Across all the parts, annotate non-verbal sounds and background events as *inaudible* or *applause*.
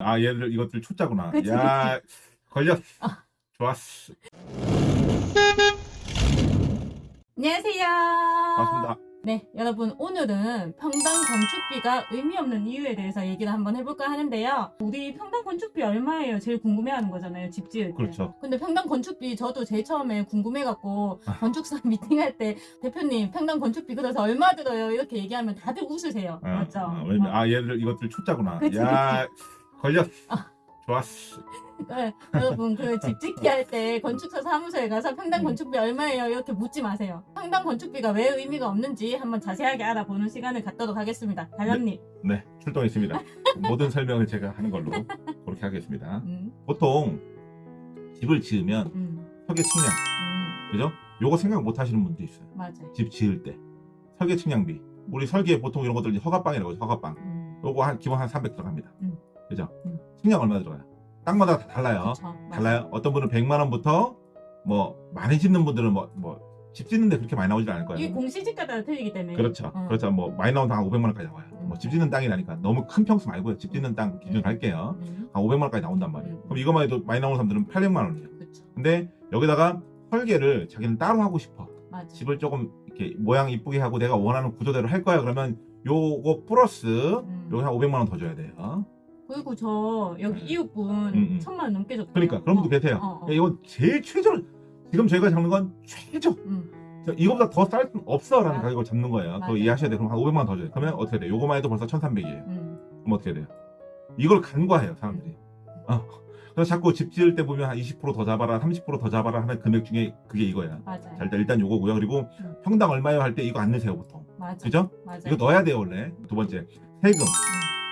아 얘를 이것들 초짜구나. 그치, 야 걸렸 어. 좋았어. 안녕하세요. 반갑습니다. 네, 여러분 오늘은 평당 건축비가 의미 없는 이유에 대해서 얘기를 한번 해볼까 하는데요. 우리 평당 건축비 얼마예요? 제일 궁금해하는 거잖아요. 집 지을 때. 그렇죠. 근데 평당 건축비 저도 제일 처음에 궁금해갖고 아. 건축사 *laughs* 미팅할 때 대표님 평당 건축비 그래서 얼마 들어요? 이렇게 얘기하면 다들 웃으세요. 어, 맞죠? 어, 왜냐면 어. 아 얘를 이것들 초짜구나. 그치, 야 걸렸어. 아. 좋았어. 네, 여러분 그 집 짓기 할 때 건축사 사무소에 가서 평당 음. 건축비 얼마예요 이렇게 묻지 마세요. 평당 건축비가 왜 의미가 없는지 한번 자세하게 알아보는 시간을 갖도록 하겠습니다. 달람님. 네 출동했습니다. 모든 설명을 제가 하는 걸로 그렇게 하겠습니다. 음, 보통 집을 지으면 음, 설계 측량 음, 그죠? 요거 생각 못 하시는 분도 있어요. 맞아요. 집 지을 때 설계 측량비 우리 설계 보통 이런 것들 허가빵이라고 하죠. 허가빵. 음, 요거 한 기본 한 300 들어갑니다. 음. 그죠? 음. 측량 얼마 들어가요? 땅마다 다 달라요. 그쵸. 달라요. 어떤 분은 100만 원부터 뭐 많이 짓는 분들은 뭐 뭐 집 짓는데 그렇게 많이 나오지 않을 거예요. 이게 공시지가가 틀리기 때문에. 그렇죠. 어. 그렇죠. 뭐 많이 나오면 한 500만 원까지 나와요. 음. 뭐집 짓는 땅이라니까 너무 큰 평수 말고요. 집 짓는 땅 기준 할게요. 음, 한 500만 원까지 나온단 말이에요. 음. 그럼 이것만 해도 많이 나오는 사람들은 800만 원이에요. 그쵸. 근데 여기다가 설계를 자기는 따로 하고 싶어. 맞아. 집을 조금 이렇게 모양 이쁘게 하고 내가 원하는 구조대로 할 거야. 그러면 요거 플러스 음. 여기 한 500만 원 더 줘야 돼요. 그리고 저 여기 이웃분 음, 음. 천만 원 넘게 줬대요. 그러니까 그런 분도 어, 계세요. 어, 어. 이건 제일 최저 지금 저희가 잡는 건 최저 음, 이거보다 더 쌀 수는 없어라는 맞아. 가격을 잡는 거예요. 그거 맞아. 이해하셔야 돼요. 그럼 한 500만 원 더 줘요. 그러면 어떻게 돼요? 요거만 해도 벌써 1300이에요. 음. 그럼 어떻게 돼요? 이걸 간과해요, 사람들이. 어. 그래서 자꾸 집 지을 때 보면 한 20%더 잡아라, 30%더 잡아라 하는 금액 중에 그게 이거야. 맞아요. 자, 일단, 일단 요거고요. 그리고 음. 평당 얼마요 할 때 이거 안 넣으세요, 보통. 맞아. 그죠? 맞아요. 이거 넣어야 돼요, 원래. 두 번째, 세금.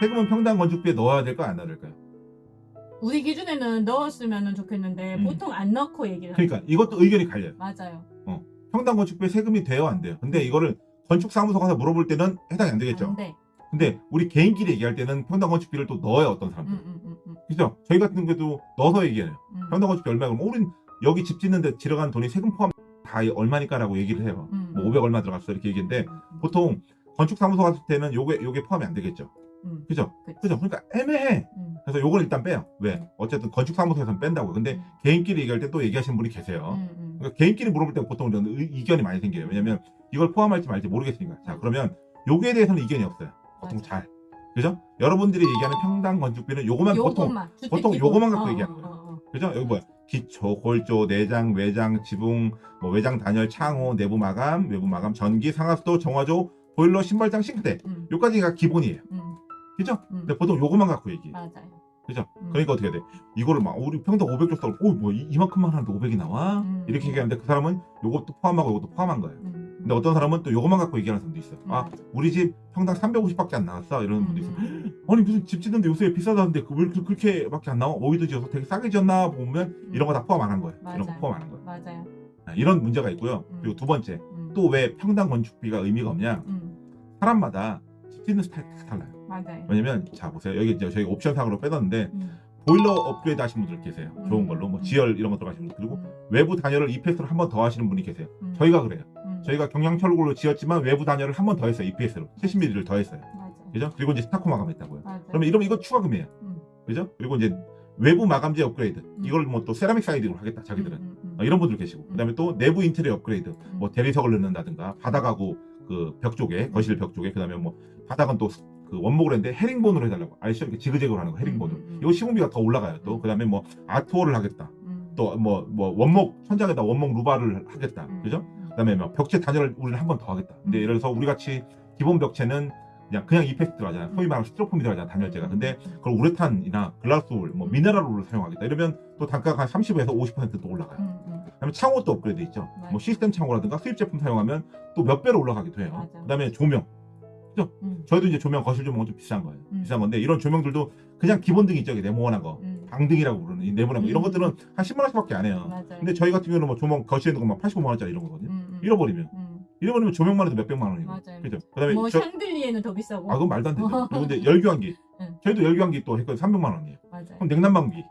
세금은 평당 건축비에 넣어야 될까요, 안 넣어야 될까요? 우리 기준에는 넣었으면 좋겠는데 음. 보통 안 넣고 얘기를 그러니까 이것도 의견이 갈려요. 맞아요. 평당 건축비에 세금이 돼요, 안 돼요? 근데 이거를 건축사무소 가서 물어볼 때는 해당이 안 되겠죠. 안 돼. 근데 우리 개인끼리 얘기할 때는 평당 건축비를 또 넣어요, 어떤 사람들. 음, 음, 음, 음, 그죠? 저희 같은 경우도 넣어서 얘기해요. 음. 평당 건축비 얼마 그러면 우린 여기 집 짓는데 들어간 돈이 세금 포함 다 얼마니까라고 얘기를 해요. 음, 뭐500 얼마 들어갔어 이렇게 얘기했는데 보통 건축사무소 갔을 때는 요게 요게 포함이 안 되겠죠. 음, 그죠? 그치. 그죠? 그러니까 애매해. 음, 그래서 요걸 일단 빼요. 왜? 음. 어쨌든 건축사무소에서는 뺀다고요. 근데 음, 개인끼리 얘기할 때 또 얘기하시는 분이 계세요. 음, 음. 그러니까 개인끼리 물어볼 때 보통 이런 의- 이견이 많이 생겨요. 왜냐면 이걸 포함할지 말지 모르겠으니까. 자, 그러면 요거에 대해서는 이견이 없어요. 보통 맞아. 잘. 그죠? 여러분들이 얘기하는 평당 건축비는 요거만 보통 보통 기본. 요거만 갖고 어, 얘기하는 어, 거예요. 어, 어. 그죠? 여기 뭐야? 기초, 골조, 내장, 외장, 지붕, 뭐 외장 단열, 창호, 내부 마감, 외부 마감, 전기, 상하수도, 정화조, 보일러, 신발장, 싱크대. 음, 요까지가 기본이에요. 음, 그죠? 음. 근데 보통 요거만 갖고 얘기해. 맞아요. 그죠? 음. 그러니까 어떻게 돼? 이거를 막 우리 평당 500 줬다고 오, 뭐 이- 이만큼만 하는데 500이 나와? 음. 이렇게 얘기하는데 그 사람은 요것도 포함하고 요것도 포함한 거예요. 음, 근데 어떤 사람은 또 요거만 갖고 얘기하는 사람도 있어요. 아. 우리 집 평당 350밖에 안 나왔어. 이러는 분도 있어요. 음, 아니 무슨 집 짓는데 요새 비싸다는데 그왜 그렇게- 그렇게 밖에 안 나와? 오이도 지어서 되게 싸게 지었나 보면 음. 이런 거 다 포함 안 한 거예요. 이런 거 맞아요. 포함 안 한 거예요. 맞아요. 아, 이런 문제가 있고요. 음. 그리고 두 번째, 음, 또왜 평당 건축비가 의미가 없냐? 음, 사람마다 집 짓는 스타일 다 달라요. 맞아요. 왜냐면 자 보세요. 여기 이제 저희 옵션상으로 빼놨는데 음, 보일러 업그레이드 하신 분들 계세요. 좋은 음. 걸로 뭐 음. 지열 이런 거 들어가시는 분들 그리고 음, 외부 단열을 EPS로 한 번 더 하시는 분이 계세요. 음, 저희가 그래요. 음, 저희가 경량철골로 지었지만 외부 단열을 한 번 더 했어요. EPS로 70mm를 더 했어요. 맞아요. 그죠? 그리고 이제 스타코 마감했다고요. 맞아요. 그러면 이러면 이거 추가금이에요. 음. 그죠? 그리고 이제 외부 마감재 업그레이드 이걸 뭐 또 세라믹 siding으로 하겠다 자기들은 음, 음, 어, 이런 분들 계시고 그 다음에 또 내부 인테리어 업그레이드 음, 뭐 대리석을 넣는다든가 바닥하고 그 벽 쪽에 거실 벽 쪽에 그 다음에 뭐 바닥은 또 그 원목을 했는데 헤링본으로 해달라고 아시죠? 이렇게 지그재그로 하는 거 헤링본으로 음, 음, 음. 이거 시공비가 더 올라가요 또 음. 그다음에 뭐 art wall을 하겠다 음, 또뭐뭐 원목 천장에다 원목 루바를 하겠다 음, 그죠? 음, 그다음에 뭐 벽체 단열을 우리는 한 번 더 하겠다 근데 음. 예를 들어서 우리 같이 기본 벽체는 그냥 그냥 이펙트 들어가잖아요 소위 말하는 스티로폼이 들어가잖아 단열재가 근데 음, 그걸 우레탄이나 글라스울, 뭐 음. 미네랄 울을 사용하겠다. 이러면 또 단가가 한 30에서 50%또 올라가요. 음, 음, 그다음에 창호도 업그레이드 있죠. 뭐 시스템 창호라든가 수입 제품 사용하면 또 몇 배로 올라가기도 해요. 그다음에 조명. 음, 저희도 이제 조명 거실 조명은 좀 비싼 거예요. 음. 비싼 건데 이런 조명들도 그냥 기본등 있죠. 이게 네모난 거. 음, 방등이라고 부르는 이 네모난 거. 이런 음. 것들은 한 10만 원씩밖에 안 해요. 맞아요. 근데 저희 같은 경우는 뭐 조명 거실에 있는 거막 85만 원짜리 이런 거거든요. 음, 음, 잃어버리면 음, 잃어버리면 조명만 해도 몇 백만 원이고. 맞아요. 그죠? 그다음에 뭐 저, 샹들리에는 더 비싸고. 아 그건 말도 안 되죠. *laughs* 근데 열교환기. 응. 저희도 열교환기 또 했거든요. 300만 원이에요. 맞아요. 그럼 냉난방기.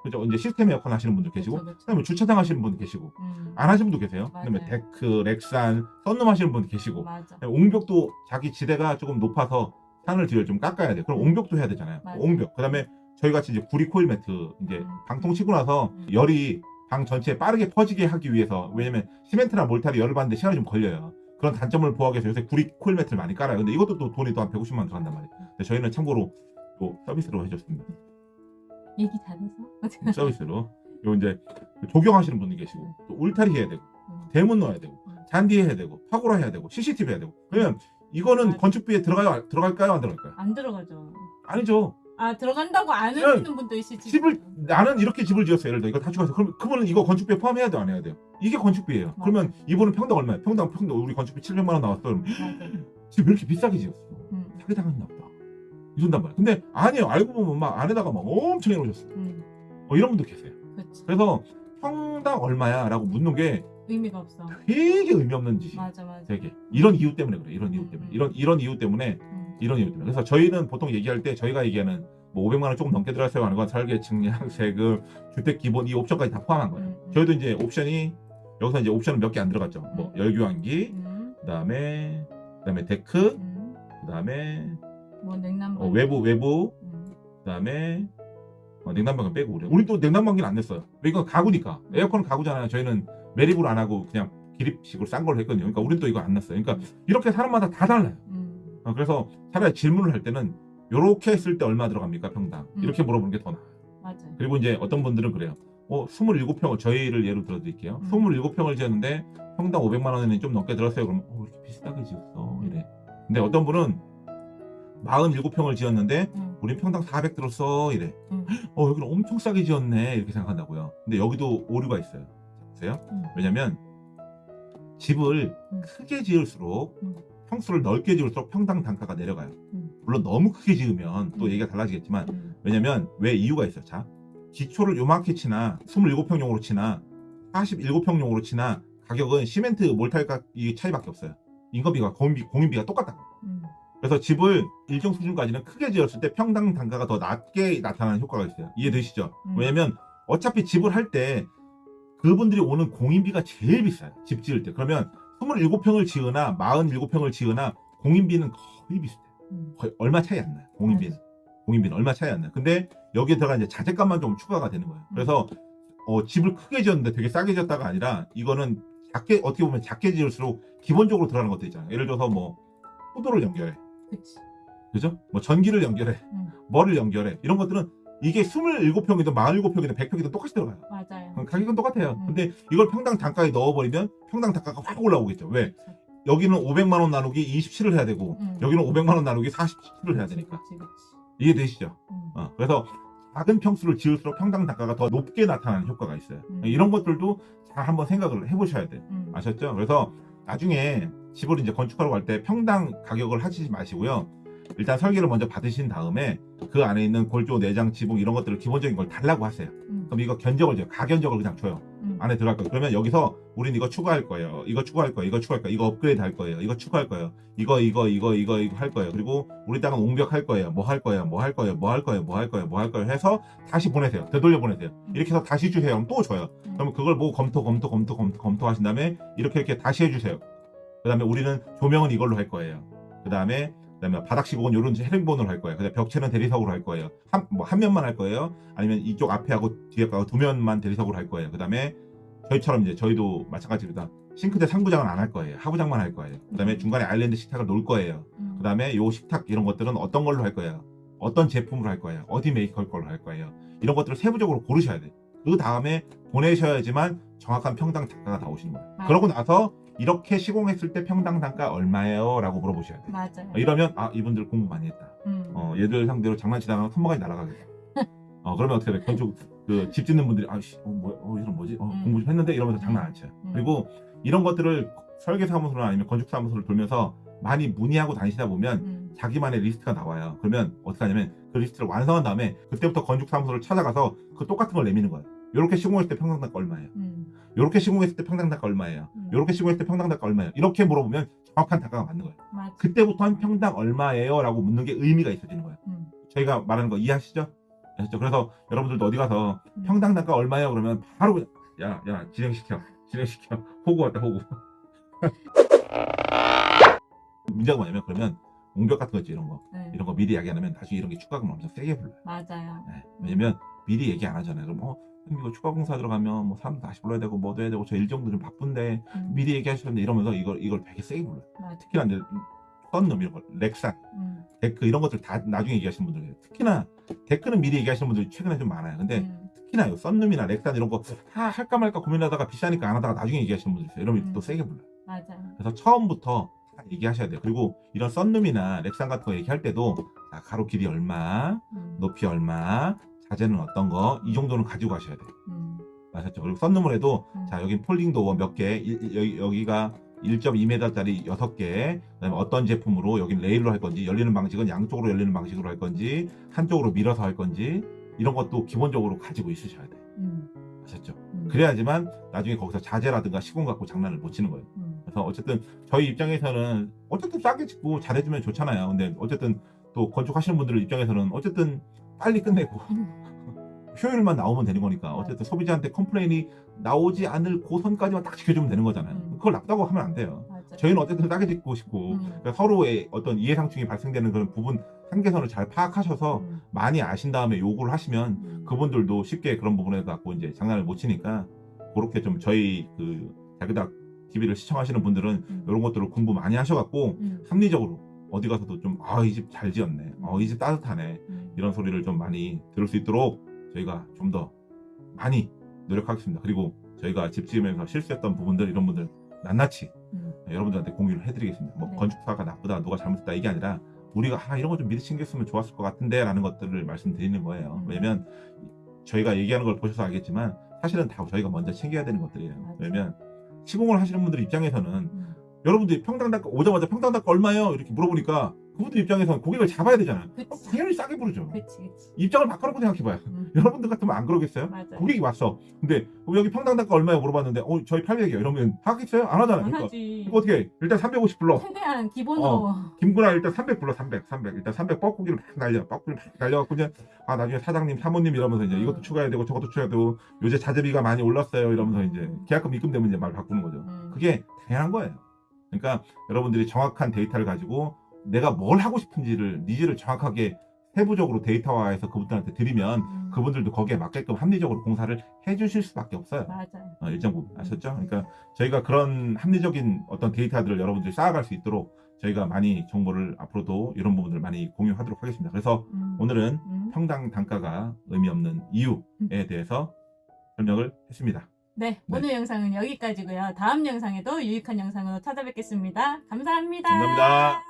음, 그죠? 이제 시스템 에어컨 하시는 분들 계시고, 그쵸, 그쵸. 그다음에 주차장 하시는 분 계시고, 음, 안 하시는 분도 계세요. 그다음에 맞아요. 데크, 렉산, sunroom 하시는 분 계시고, 맞아. 그다음에 옹벽도 자기 지대가 조금 높아서 산을 뒤를 좀 깎아야 돼요. 그럼 옹벽도 해야 되잖아요. 맞아요. 옹벽. 그다음에 저희 같이 이제 구리 코일 매트 이제 음. 방통 치고 나서 음. 열이 방 전체에 빠르게 퍼지게 하기 위해서 왜냐면 시멘트나 몰탈이 열을 받는데 시간이 좀 걸려요. 그런 단점을 보호하기 위해서 요새 구리 코일 매트를 많이 깔아요. 근데 이것도 또 돈이 또 한 150만 원 들어간단 말이에요. 근데 저희는 참고로 또 서비스로 해줬습니다. 얘기 잘해서. *laughs* 서비스로. 요 이제 조경하시는 분들 계시고 또 울타리 해야 되고 음. 대문 넣어야 되고 음. 잔디 해야 되고 파고라 해야 되고 CCTV 해야 되고 그러면 이거는 맞아. 건축비에 들어가요 들어갈까요 안 들어갈까요? 안 들어가죠. 아니죠. 아 들어간다고 안 네. 하시는 분도 있으시죠. 집을 나는 이렇게 집을 지었어요. 예를 들어 이거 다 추가해서 그럼 그분은 이거 건축비에 포함해야 돼요 안 해야 돼요? 이게 건축비예요. 그러면 이분은 평당 얼마예요? 평당 평당 우리 건축비 700만 원 나왔어. 그럼 맞아요. 지금 왜 이렇게 비싸게 지었어? 음. 사기 당했나 보다. 이런단 말이야. 근데 아니에요. 알고 보면 막 안에다가 막 엄청 해놓으셨어. 음. 어, 이런 분도 계세요. 그렇지. 그래서 평당 얼마야 라고 묻는 게 의미가 없어. 되게 의미 없는 짓이에요. 맞아 맞아. 되게 이런 이유 때문에 그래. 이런 이유 때문에. 이런 이런 이유 때문에 음. 이런 이유 때문에. 그래서 저희는 보통 얘기할 때 저희가 얘기하는 뭐 500만 원 조금 넘게 들어갔어요 하는 건 설계, 측량, *laughs* 세금, 주택 기본 이 옵션까지 다 포함한 거예요. 음, 음. 저희도 이제 옵션이 여기서 이제 옵션은 몇 개 안 들어갔죠. 뭐 열교환기, 음. 그다음에 그다음에 데크, 음. 그다음에 뭐 냉난방. 어, 외부 외부, 음. 그다음에 어, 냉난방은 빼고 우리 우리 또 냉난방기는 안 냈어요. 왜 이건 가구니까 에어컨은 가구잖아요. 저희는 매립으로 안 하고 그냥 기립식으로 싼 걸 했거든요. 그러니까 우린 또 이거 안 냈어요. 그러니까 이렇게 사람마다 다 달라요. 음. 어, 그래서 차라리 질문을 할 때는 요렇게 했을 때 얼마 들어갑니까 평당 음. 이렇게 물어보는 게 더 나아요. 맞아요. 그리고 이제 어떤 분들은 그래요. 어 27평을 저희를 예로 들어드릴게요. 음. 27평을 지었는데 평당 500만 원이 좀 넘게 들었어요. 그러면 어 이렇게 비슷하게 지었어 이래. 근데 어떤 분은 47평을 지었는데 음. 우린 평당 400 들었어 이래. 음. *gasps* 어 여기는 엄청 싸게 지었네 이렇게 생각한다고요. 근데 여기도 오류가 있어요. 보세요. 음. 왜냐면 집을 음. 크게 지을수록 음. 평수를 넓게 지을수록 평당 단가가 내려가요. 음. 물론 너무 크게 지으면 또 음. 얘기가 달라지겠지만 음. 왜냐면 왜 이유가 있어요. 자 기초를 요만큼 치나 27평용으로 치나 47평용으로 치나 가격은 시멘트 몰탈 가 이 차이밖에 없어요. 인건비가 공인비, 공인비가 똑같다고. 음. 그래서 집을 일정 수준까지는 크게 지었을 때 평당 단가가 더 낮게 나타나는 효과가 있어요. 이해되시죠? 음. 왜냐면 어차피 집을 할 때 그분들이 오는 공인비가 제일 비싸요. 집 지을 때. 그러면 27평을 지으나 47평을 지으나 공인비는 거의 비슷해요. 음. 거의 얼마 차이 안 나요. 공인비는. 공인비는 얼마 차이 안 나요. 근데 여기에 들어간 이제 자재값만 좀 추가가 되는 거예요. 그래서 어, 집을 크게 지었는데 되게 싸게 지었다가 아니라 이거는 작게 어떻게 보면 작게 지을수록 기본적으로 들어가는 것도 있잖아요. 예를 들어서 뭐 포도를 연결해. 그치. 그죠? 뭐 전기를 연결해. 음. 뭐를 연결해. 이런 것들은 이게 27평이든 47평이든 100평이든 똑같이 들어가요. 맞아요. 가격은 똑같아요. 음. 근데 이걸 평당 단가에 넣어버리면 평당 단가가 확 올라오겠죠. 왜? 그치. 여기는 500만 원 나누기 27을 해야 되고 음. 여기는 500만 원 나누기 47을 해야 되니까. 그치, 그치. 이해되시죠? 음. 어, 그래서 작은 평수를 지을수록 평당 단가가 더 높게 나타나는 효과가 있어요. 음. 이런 것들도 잘 한번 생각을 해보셔야 돼요. 음. 아셨죠? 그래서 나중에 집을 이제 건축하러 갈 때 평당 가격을 하시지 마시고요. 일단 설계를 먼저 받으신 다음에 그 안에 있는 골조, 내장, 지붕 이런 것들을 기본적인 걸 달라고 하세요. 음. 그럼 이거 견적을 줘요. 가견적을 그냥 줘요. 음. 안에 들어갈 거예요. 그러면 여기서 우린 이거 추가할 거예요. 이거 추가할 거예요. 이거 추가할 거예요. 이거 업그레이드 할 거예요. 이거 추가할 거예요. 이거 이거 이거 이거 이거 할 거예요. 그리고 우리 땅은 옹벽 할 거예요. 뭐 할 거예요. 뭐 할 거예요. 뭐 할 거예요. 뭐 할 거예요. 뭐 할 거예요. 해서 다시 보내세요. 되돌려 보내세요. 이렇게 해서 다시 주세요. 그럼 또 줘요. 음. 그러면 그걸 보고 검토 검토 검토 검토 검토하신 다음에 이렇게 이렇게 다시 해주세요. 그 다음에 우리는 조명은 이걸로 할 거예요. 그 다음에 그다음에 바닥 시공은 이런 헤링본으로 할 거예요. 그다음에 벽체는 대리석으로 할 거예요. 한 뭐 한 면만 할 거예요. 아니면 이쪽 앞에 하고 뒤에 하고 두 면만 대리석으로 할 거예요. 그다음에 저희처럼 이제 저희도 마찬가지입니다. 싱크대 상부장은 안 할 거예요. 하부장만 할 거예요. 그다음에 음. 중간에 아일랜드 식탁을 놓을 거예요. 음. 그다음에 요 식탁 이런 것들은 어떤 걸로 할 거예요. 어떤 제품으로 할 거예요. 어디 메이커 걸로 할 거예요. 이런 것들을 세부적으로 고르셔야 돼요. 그 다음에 보내셔야지만 정확한 평당 단가가 나오시는 거예요. 맞아요. 그러고 나서 이렇게 시공했을 때 평당 단가 얼마예요? 라고 물어보셔야 돼요. 맞아요. 이러면 아 이분들 공부 많이 했다. 음. 어, 얘들 상대로 장난치다가 손모가지 날아가겠다. *laughs* 어, 그러면 어떻게 돼? 건축 그집 짓는 분들이 아씨 어, 뭐, 어 이런 뭐지? 어, 음. 공부 좀 했는데 이러면서 장난 안 쳐요. 음. 그리고 이런 것들을 설계 사무소나 아니면 건축 사무소를 돌면서 많이 문의하고 다니시다 보면 음. 자기만의 리스트가 나와요. 그러면 어떻게 하냐면 그 리스트를 완성한 다음에 그때부터 건축 사무소를 찾아가서 그 똑같은 걸 내미는 거예요. 이렇게 시공했을 때 평당 단가 얼마예요? 음. 이렇게 시공했을 때 평당 단가 얼마예요? 음. 이렇게 시공했을 때 평당 단가 얼마예요? 이렇게 물어보면 정확한 단가가 맞는 거예요. 맞아. 그때부터는 평당 얼마예요? 라고 묻는 게 의미가 있어지는 거예요. 음. 저희가 말하는 거 이해하시죠? 아셨죠? 그래서 여러분들도 어디 가서 음. 평당 단가 얼마예요? 그러면 바로 그냥 야, 야, 진행시켜. 진행시켜. 호구 왔다, 호구. *laughs* 문제가 뭐냐면 그러면 옹벽 같은 거 있지 이런 거 네. 이런 거 미리 이야기 안 하면 나중에 이런 게 추가금 엄청 세게 불러요. 맞아요. 네. 왜냐면 미리 얘기 안 하잖아요. 그럼 어 이거 추가 공사 들어가면 뭐 사람 다시 불러야 되고 뭐도 해야 되고 저 일 정도 좀 바쁜데 음, 미리 얘기하시는데 이러면서 이걸 이걸 되게 세게 불러요. 맞아. 특히나 이제 sunroom 이런 거 렉산 음, 데크 이런 것들 다 나중에 얘기하시는 분들이에요. 특히나 데크는 미리 얘기하시는 분들이 최근에 좀 많아요. 근데 음, 특히나 요 sunroom이나 렉산 이런 거 아, 할까 말까 고민하다가 비싸니까 안 하다가 나중에 얘기하시는 분들 있어요. 이러면 음. 또 세게 불러요. 맞아요. 그래서 처음부터 다 얘기하셔야 돼요. 그리고 이런 썬룸이나 렉산 같은 거 얘기할 때도 자, 가로 길이 얼마, 음, 높이 얼마, 자재는 어떤 거 이 정도는 가지고 가셔야 돼요. 음, 아셨죠? 그리고 썬룸을 해도 음. 자 여기 폴딩 도어 몇 개, 일- 여기, 여기가 1.2m짜리 6개, 그다음에 어떤 제품으로 여기 레일로 할 건지, 열리는 방식은 양쪽으로 열리는 방식으로 할 건지, 한쪽으로 밀어서 할 건지, 이런 것도 기본적으로 가지고 있으셔야 돼요. 음, 아셨죠? 음, 그래야지만 나중에 거기서 자재라든가 시공 갖고 장난을 못 치는 거예요. 음, 그래서 어쨌든 저희 입장에서는 어쨌든 싸게 짓고 잘해주면 좋잖아요. 근데 어쨌든 또 건축하시는 분들 입장에서는 어쨌든 빨리 끝내고. 효율만 나오면 되는 거니까. 어쨌든. 소비자한테 컴플레인이 나오지 않을 그 선까지만 딱 지켜주면 되는 거잖아요. 음. 그걸 나쁘다고 하면 안 돼요. 저희는 어쨌든 싸게 짓고 싶고 음, 그러니까 서로의 어떤 이해상충이 발생되는 그런 부분 한계선을 잘 파악하셔서 음, 많이 아신 다음에 요구를 하시면 음, 그분들도 쉽게 그런 부분에 갖고 이제 장난을 못 치니까 그렇게 좀 저희 그 자그닥 TV를 시청하시는 분들은 음, 이런 것들을 공부 많이 하셔갖고 음, 합리적으로 어디 가서도 좀 아 이 집 잘 지었네, 어이집 따뜻하네. 음, 이런 소리를 좀 많이 들을 수 있도록 저희가 좀 더 많이 노력하겠습니다. 그리고 저희가 집 지으면서 실수했던 부분들 이런 분들 낱낱이 음, 여러분들한테 공유를 해드리겠습니다. 뭐 네. 건축사가 나쁘다, 누가 잘못했다 이게 아니라 우리가 아 이런 거 좀 미리 챙겼으면 좋았을 것 같은데 라는 것들을 말씀드리는 거예요. 음. 왜냐면 저희가 얘기하는 걸 보셔서 알겠지만 사실은 다 저희가 먼저 챙겨야 되는 것들이에요. 맞아요. 왜냐면 시공을 하시는 분들 입장에서는 음, 여러분들이 평당 단가 오자마자 평당 단가 얼마예요? 이렇게 물어보니까 그분들 입장에서는 고객을 잡아야 되잖아요. 어, 그치. 당연히 싸게 부르죠. 그치, 그치. 입장을 바꿔놓고 생각해봐요. 음, *laughs* 여러분들 같으면 안 그러겠어요? 맞아요. 고객이 왔어. 근데 여기 평당 단가 얼마예요? 물어봤는데 어 저희 800이요. 이러면 하겠어요? 안 하잖아요. 안 그러니까 하지. 이거 어떻게 해? 일단 350 불러. 최대한 기본으로. 어. 김구나 일단 300 불러 300 300 일단 300 뻐꾸기를 막 날려 뻐꾸기를 막 날려갖고 그냥 아 나중에 사장님 사모님 이러면서 이제 음. 이것도 추가해야 되고 저것도 추가해야 되고 요새 자재비가 많이 올랐어요 이러면서 이제 계약금 입금되면 이제 말 바꾸는 거죠 음, 그게 당연한 거예요 그러니까 여러분들이 정확한 데이터를 가지고 내가 뭘 하고 싶은지를 needs를 정확하게 세부적으로 데이터화해서 그분들한테 드리면 음, 그분들도 거기에 맞게끔 합리적으로 공사를 해주실 수밖에 없어요 맞아요. 어, 일정 부분 아셨죠? 그러니까 저희가 그런 합리적인 어떤 데이터들을 여러분들이 쌓아갈 수 있도록 저희가 많이 정보를 앞으로도 이런 부분들을 많이 공유하도록 하겠습니다. 그래서 음, 오늘은 음. 평당 단가가 의미 없는 이유에 대해서 설명을 했습니다. 네, 네. 오늘 영상은 여기까지고요. 다음 영상에도 유익한 영상으로 찾아뵙겠습니다. 감사합니다. 감사합니다.